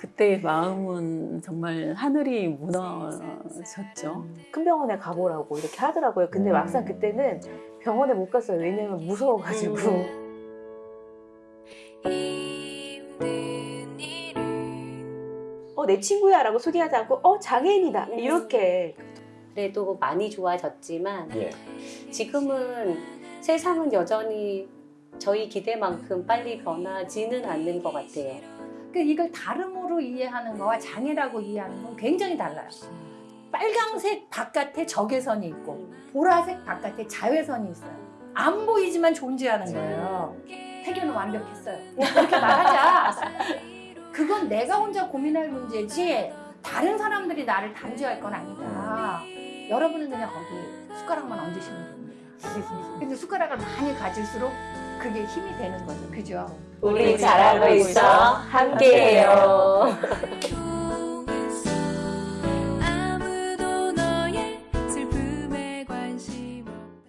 그때의 마음은 정말 하늘이 무너졌죠. 큰 병원에 가보라고 이렇게 하더라고요. 근데 음. 막상 그때는 병원에 못 갔어요. 왜냐면 무서워가지고. 어, 내 친구야 라고 소개하지 않고, 어, 장애인이다. 이렇게. 그래도 많이 좋아졌지만 예. 지금은 세상은 여전히 저희 기대만큼 빨리 변하지는 않는 것 같아요. 그 이걸 다름으로 이해하는 거와 장애라고 이해하는 건 굉장히 달라요. 빨강색 바깥에 적외선이 있고 보라색 바깥에 자외선이 있어요. 안 보이지만 존재하는 거예요. 태교는 완벽했어요. 그렇게 말하자. 그건 내가 혼자 고민할 문제지 다른 사람들이 나를 단죄할 건 아니다. 여러분은 그냥 거기 숟가락만 얹으시면 됩니다. 근데 숟가락을 많이 가질수록 그게 힘이 되는 거죠. 그죠? 우리 잘하고 있어. 함께해요.